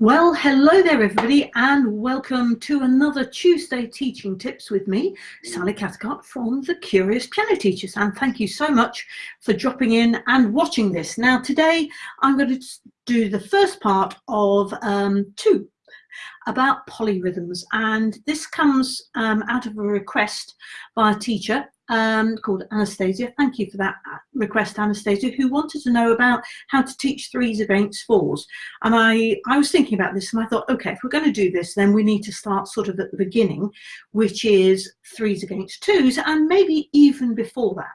Well, hello there everybody and welcome to another Tuesday Teaching Tips with me, Sally Cathcart from The Curious Piano Teachers and thank you so much for dropping in and watching this. Now today I'm going to do the first part of um, two about polyrhythms and this comes um, out of a request by a teacher um, called Anastasia. Thank you for that uh, request, Anastasia, who wanted to know about how to teach threes against fours. And I, I was thinking about this and I thought, okay, if we're going to do this, then we need to start sort of at the beginning, which is threes against twos, and maybe even before that.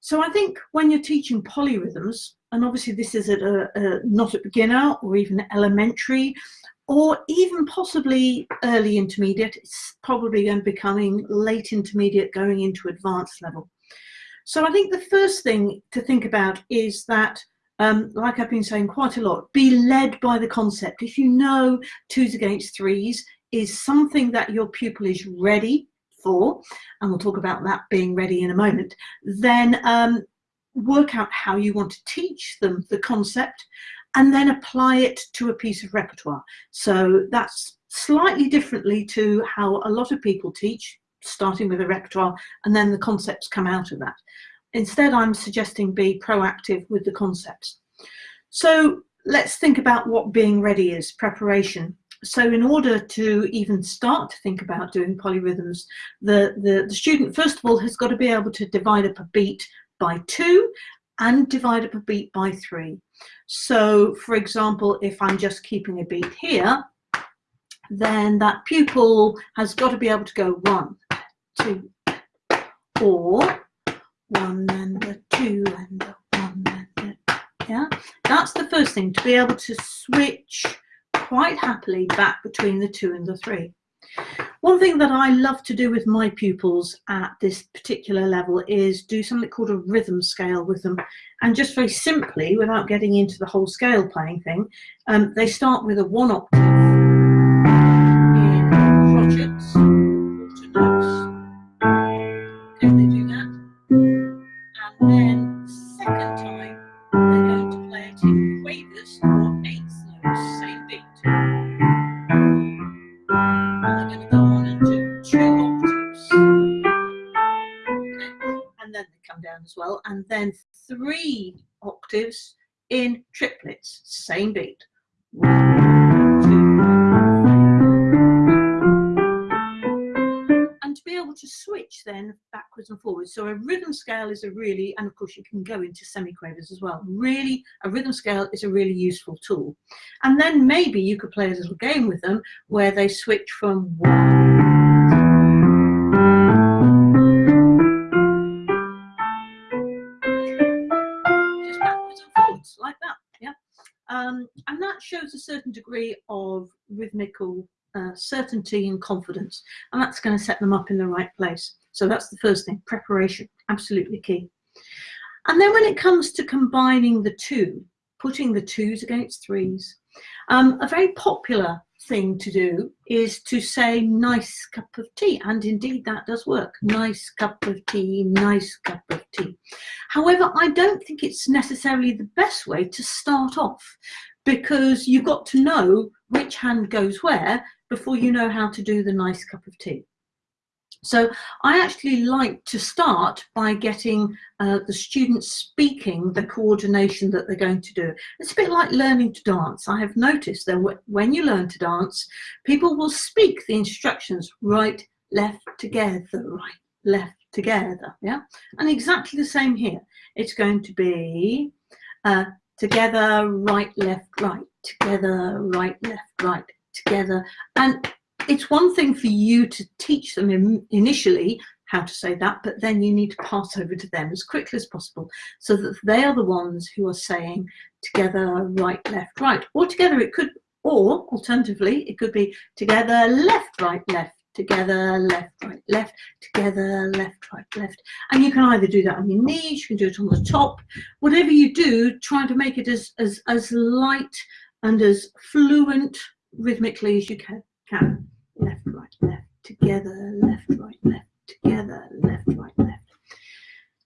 So I think when you're teaching polyrhythms, and obviously this is at a, a not at beginner or even elementary or even possibly early intermediate. It's probably going to becoming late intermediate going into advanced level. So I think the first thing to think about is that, um, like I've been saying quite a lot, be led by the concept. If you know twos against threes is something that your pupil is ready for, and we'll talk about that being ready in a moment, then um, work out how you want to teach them the concept and then apply it to a piece of repertoire. So that's slightly differently to how a lot of people teach, starting with a repertoire and then the concepts come out of that. Instead, I'm suggesting be proactive with the concepts. So let's think about what being ready is, preparation. So in order to even start to think about doing polyrhythms, the, the, the student, first of all, has got to be able to divide up a beat by two and divide up a beat by three. So for example, if I'm just keeping a beat here, then that pupil has got to be able to go one, two, or one and a two and a one and a, yeah. That's the first thing, to be able to switch quite happily back between the two and the three. One thing that I love to do with my pupils at this particular level is do something called a rhythm scale with them. And just very simply, without getting into the whole scale playing thing, um, they start with a one octave. And then second time, they're going to play it in quavers or eighth as well, and then three octaves in triplets, same beat. And to be able to switch then backwards and forwards. So a rhythm scale is a really, and of course you can go into semiquavers as well. Really, a rhythm scale is a really useful tool. And then maybe you could play a little game with them where they switch from one shows a certain degree of rhythmical uh, certainty and confidence. And that's going to set them up in the right place. So that's the first thing, preparation, absolutely key. And then when it comes to combining the two, putting the twos against threes, um, a very popular thing to do is to say nice cup of tea and indeed that does work nice cup of tea nice cup of tea however i don't think it's necessarily the best way to start off because you've got to know which hand goes where before you know how to do the nice cup of tea so I actually like to start by getting uh, the students speaking the coordination that they're going to do. It's a bit like learning to dance. I have noticed that when you learn to dance, people will speak the instructions right, left, together, right, left, together, yeah? And exactly the same here. It's going to be uh, together, right, left, right, together, right, left, right, together. And it's one thing for you to teach them in, initially how to say that, but then you need to pass over to them as quickly as possible so that they are the ones who are saying together, right, left, right. Or together it could, or alternatively, it could be together, left, right, left, together, left, right, left, together, left, right, left. And you can either do that on your knees, you can do it on the top. Whatever you do, try to make it as, as, as light and as fluent rhythmically as you can. can left, right, left, together, left, right, left, together, left, right, left.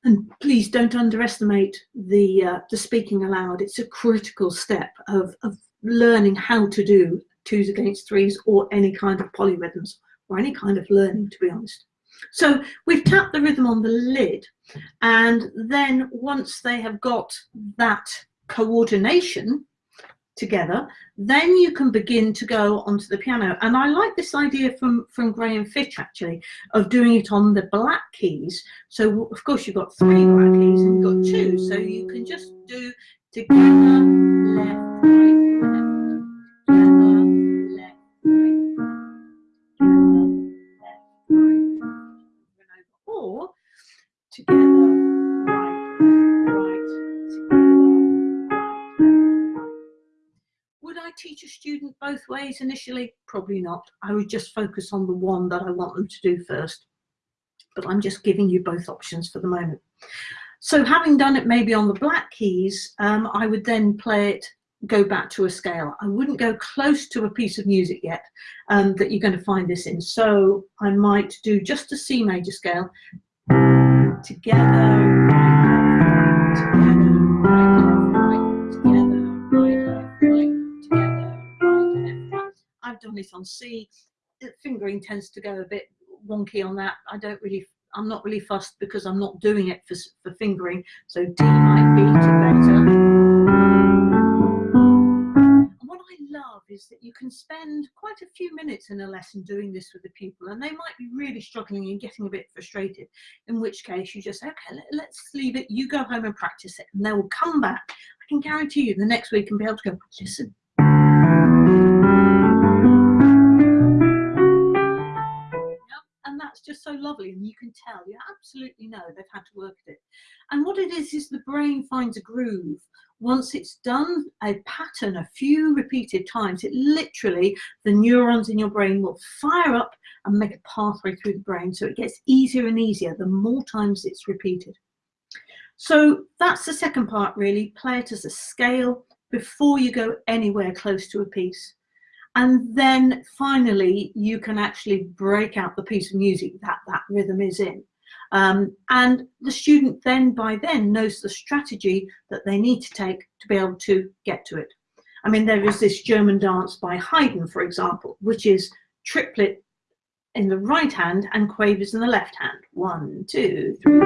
And please don't underestimate the, uh, the speaking aloud. It's a critical step of, of learning how to do twos against threes or any kind of polyrhythms or any kind of learning, to be honest. So we've tapped the rhythm on the lid and then once they have got that coordination together, then you can begin to go onto the piano. And I like this idea from, from Graham Fitch actually, of doing it on the black keys. So of course you've got three black keys and you've got two. So you can just do together, left, right, both ways initially? Probably not. I would just focus on the one that I want them to do first. But I'm just giving you both options for the moment. So having done it maybe on the black keys, um, I would then play it, go back to a scale. I wouldn't go close to a piece of music yet um, that you're going to find this in. So I might do just a C major scale together, together, It on C. Fingering tends to go a bit wonky on that. I don't really, I'm not really fussed because I'm not doing it for, for fingering. So D might be better. What I love is that you can spend quite a few minutes in a lesson doing this with the pupil and they might be really struggling and getting a bit frustrated. In which case you just say, okay, let, us leave it. You go home and practice it and they will come back. I can guarantee you the next week and be able to go, listen, lovely and you can tell you absolutely know they've had to work at it. And what it is is the brain finds a groove. Once it's done a pattern a few repeated times it literally the neurons in your brain will fire up and make a pathway through the brain so it gets easier and easier the more times it's repeated. So that's the second part really play it as a scale before you go anywhere close to a piece and then finally you can actually break out the piece of music that that rhythm is in. Um, and the student then by then knows the strategy that they need to take to be able to get to it. I mean there is this German dance by Haydn for example which is triplet in the right hand and quavers in the left hand. One two three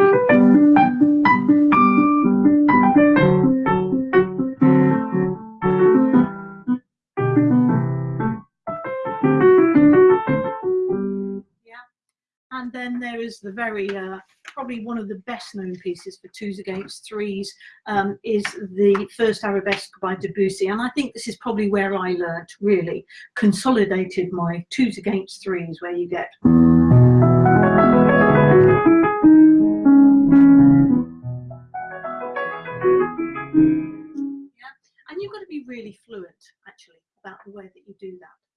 The very, uh, probably one of the best known pieces for twos against threes um, is the first arabesque by Debussy. And I think this is probably where I learnt really, consolidated my twos against threes, where you get. Yeah. And you've got to be really fluent actually about the way that you do that.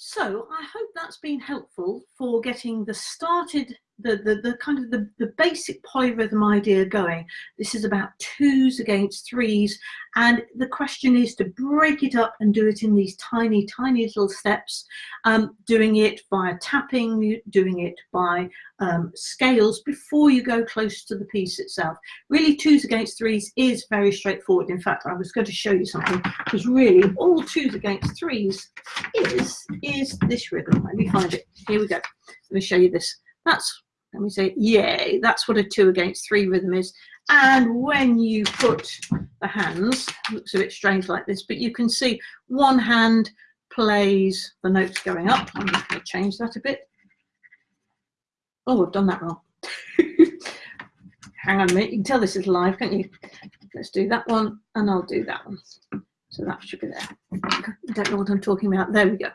So I hope that's been helpful for getting the started the, the, the kind of the, the basic polyrhythm idea going. This is about twos against threes. And the question is to break it up and do it in these tiny, tiny little steps, um, doing it via tapping, doing it by um, scales before you go close to the piece itself. Really twos against threes is very straightforward. In fact, I was going to show you something because really all twos against threes is, is this rhythm. Let me find it. Here we go. Let me show you this. That's and we say, yay, that's what a two against three rhythm is. And when you put the hands, looks a bit strange like this, but you can see one hand plays the notes going up. I'm just going to change that a bit. Oh, I've done that wrong. Hang on a minute, you can tell this is live, can't you? Let's do that one, and I'll do that one. So that should be there. I don't know what I'm talking about. There we go.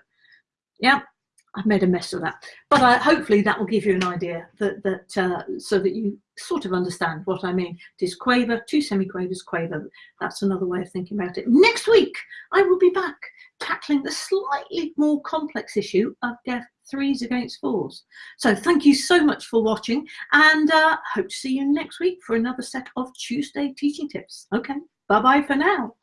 Yeah, I've made a mess of that. But I, hopefully that will give you an idea that, that uh, so that you sort of understand what I mean. It is quaver, two semiquavers, quaver. That's another way of thinking about it. Next week, I will be back tackling the slightly more complex issue of deaf threes against fours. So thank you so much for watching and uh, hope to see you next week for another set of Tuesday teaching tips. Okay, bye-bye for now.